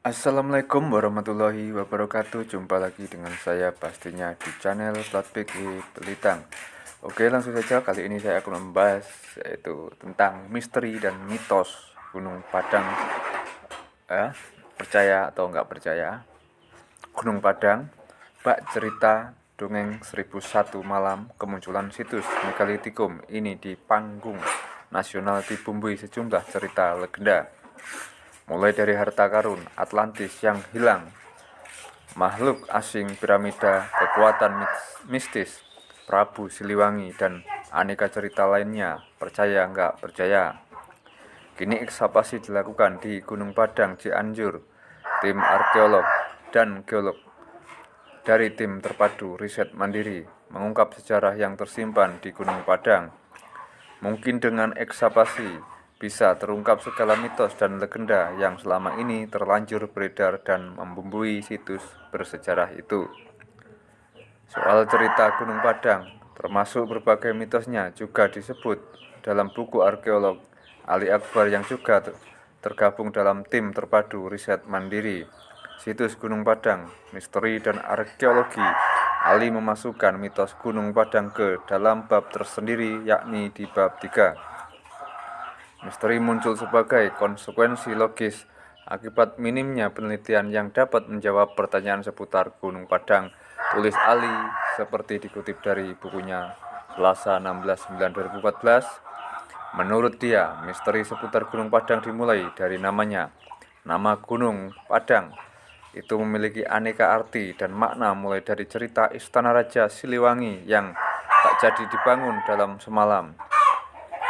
Assalamualaikum warahmatullahi wabarakatuh. Jumpa lagi dengan saya pastinya di channel Platpik Pelitang Oke langsung saja. Kali ini saya akan membahas yaitu tentang misteri dan mitos Gunung Padang. Eh, Percaya atau enggak percaya? Gunung Padang Bak cerita dongeng 1001 malam kemunculan situs megalitikum ini di panggung nasional dibumbui sejumlah cerita legenda mulai dari harta karun Atlantis yang hilang, makhluk asing piramida, kekuatan mistis, Prabu Siliwangi, dan aneka cerita lainnya, percaya nggak percaya. Kini ekskavasi dilakukan di Gunung Padang, Cianjur, tim arkeolog dan geolog dari tim terpadu riset mandiri mengungkap sejarah yang tersimpan di Gunung Padang. Mungkin dengan ekskavasi bisa terungkap segala mitos dan legenda yang selama ini terlanjur beredar dan membumbui situs bersejarah itu. Soal cerita Gunung Padang, termasuk berbagai mitosnya juga disebut dalam buku arkeolog Ali Akbar yang juga tergabung dalam tim terpadu riset mandiri. Situs Gunung Padang, misteri dan arkeologi Ali memasukkan mitos Gunung Padang ke dalam bab tersendiri yakni di bab 3. Misteri muncul sebagai konsekuensi logis akibat minimnya penelitian yang dapat menjawab pertanyaan seputar Gunung Padang. Tulis Ali seperti dikutip dari bukunya Selasa 16 9 2014. Menurut dia, misteri seputar Gunung Padang dimulai dari namanya. Nama Gunung Padang itu memiliki aneka arti dan makna mulai dari cerita Istana Raja Siliwangi yang tak jadi dibangun dalam semalam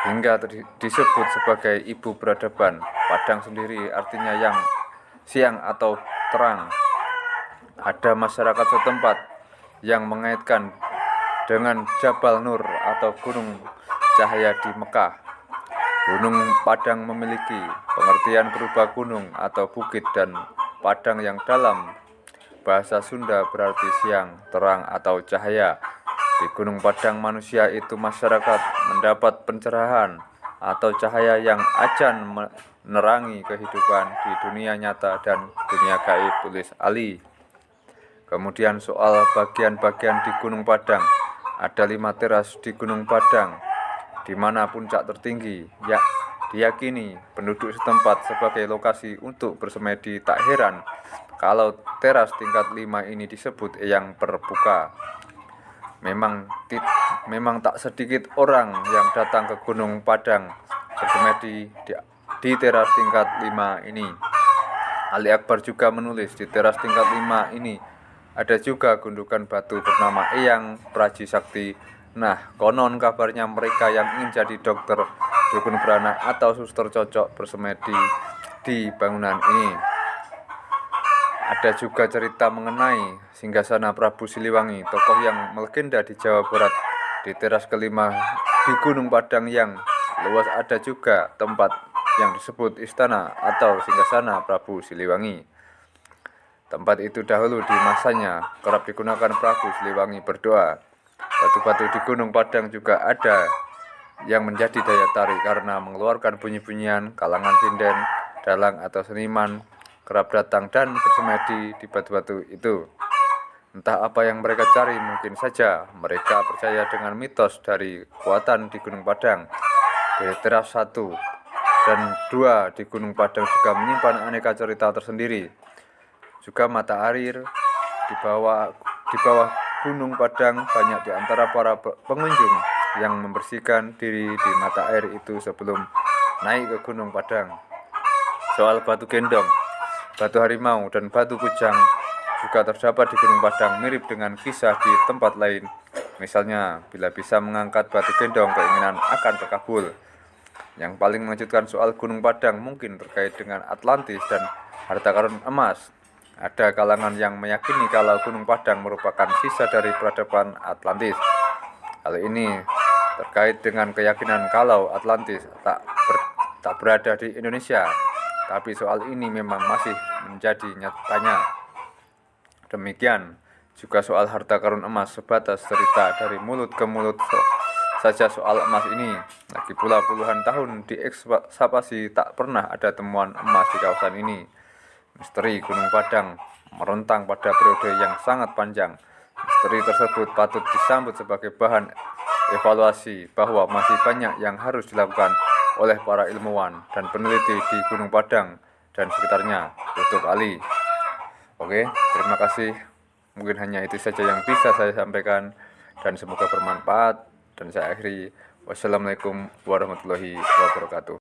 hingga disebut sebagai ibu peradaban. Padang sendiri artinya yang siang atau terang. Ada masyarakat setempat yang mengaitkan dengan Jabal Nur atau Gunung Cahaya di Mekah. Gunung Padang memiliki pengertian berupa gunung atau bukit dan padang yang dalam. Bahasa Sunda berarti siang, terang atau cahaya. Di Gunung Padang manusia itu masyarakat mendapat pencerahan atau cahaya yang acan menerangi kehidupan di dunia nyata dan dunia gaib tulis Ali. Kemudian soal bagian-bagian di Gunung Padang. Ada lima teras di Gunung Padang, di mana puncak tertinggi, ya diyakini penduduk setempat sebagai lokasi untuk bersemedi tak heran kalau teras tingkat lima ini disebut yang terbuka memang memang tak sedikit orang yang datang ke Gunung Padang bersemedi di, di teras tingkat 5 ini. Ali Akbar juga menulis di teras tingkat 5 ini ada juga gundukan batu bernama Eyang Praji Sakti. Nah, konon kabarnya mereka yang ingin jadi dokter dukun beranak atau suster cocok bersemedi di bangunan ini. Ada juga cerita mengenai singgasana Prabu Siliwangi, tokoh yang melegenda di Jawa Barat. Di teras kelima di Gunung Padang yang luas ada juga tempat yang disebut istana atau singgasana Prabu Siliwangi. Tempat itu dahulu di masanya kerap digunakan Prabu Siliwangi berdoa. Batu-batu di Gunung Padang juga ada yang menjadi daya tarik karena mengeluarkan bunyi-bunyian kalangan sinden, dalang atau seniman kerap datang dan bersemedi di batu-batu itu. Entah apa yang mereka cari, mungkin saja mereka percaya dengan mitos dari kekuatan di Gunung Padang. Teras satu dan dua di Gunung Padang juga menyimpan aneka cerita tersendiri. Juga mata air di bawah di bawah Gunung Padang banyak di antara para pengunjung yang membersihkan diri di mata air itu sebelum naik ke Gunung Padang. Soal batu gendong, Batu harimau dan batu kujang juga terdapat di Gunung Padang mirip dengan kisah di tempat lain. Misalnya, bila bisa mengangkat batu gendong, keinginan akan terkabul. Yang paling mengejutkan soal Gunung Padang mungkin terkait dengan Atlantis dan harta karun emas. Ada kalangan yang meyakini kalau Gunung Padang merupakan sisa dari peradaban Atlantis. Hal ini terkait dengan keyakinan kalau Atlantis tak, ber, tak berada di Indonesia tapi soal ini memang masih menjadi nyatanya. Demikian juga soal harta karun emas sebatas cerita dari mulut ke mulut so saja soal emas ini. Lagi pula puluhan tahun di ekskavasi tak pernah ada temuan emas di kawasan ini. misteri Gunung Padang merontang pada periode yang sangat panjang. Misteri tersebut patut disambut sebagai bahan evaluasi bahwa masih banyak yang harus dilakukan oleh para ilmuwan dan peneliti di Gunung Padang dan sekitarnya. Tutup Ali. Oke, terima kasih. Mungkin hanya itu saja yang bisa saya sampaikan dan semoga bermanfaat dan saya akhiri wassalamualaikum warahmatullahi wabarakatuh